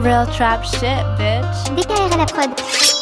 Real trap shit, bitch. DKR prod.